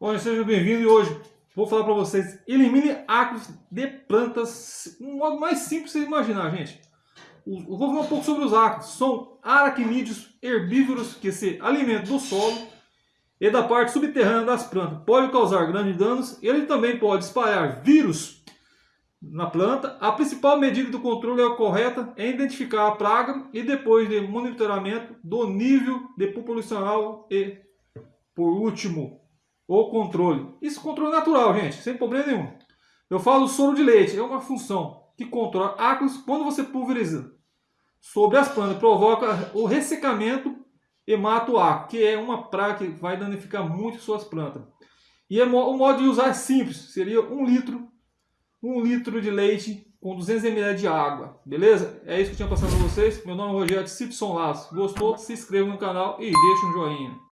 Bom, sejam bem-vindos e hoje vou falar para vocês, elimine ácaros de plantas, um modo mais simples de imaginar, gente. Eu vou falar um pouco sobre os ácaros, são aracnídeos herbívoros que se alimentam do solo e da parte subterrânea das plantas. Pode causar grandes danos, ele também pode espalhar vírus na planta. A principal medida do controle é correta é identificar a praga e depois de monitoramento do nível de populacional e, por último, ou controle. Isso controle natural, gente, sem problema nenhum. Eu falo soro de leite, é uma função que controla ácaros quando você pulveriza sobre as plantas, provoca o ressecamento e mata o ácaro, que é uma praga que vai danificar muito suas plantas. E é o modo de usar é simples, seria um litro, um litro de leite com 200 ml de água, beleza? É isso que eu tinha passado para vocês. Meu nome é Rogério Simpson Laço. Gostou? Se inscreva no canal e deixa um joinha.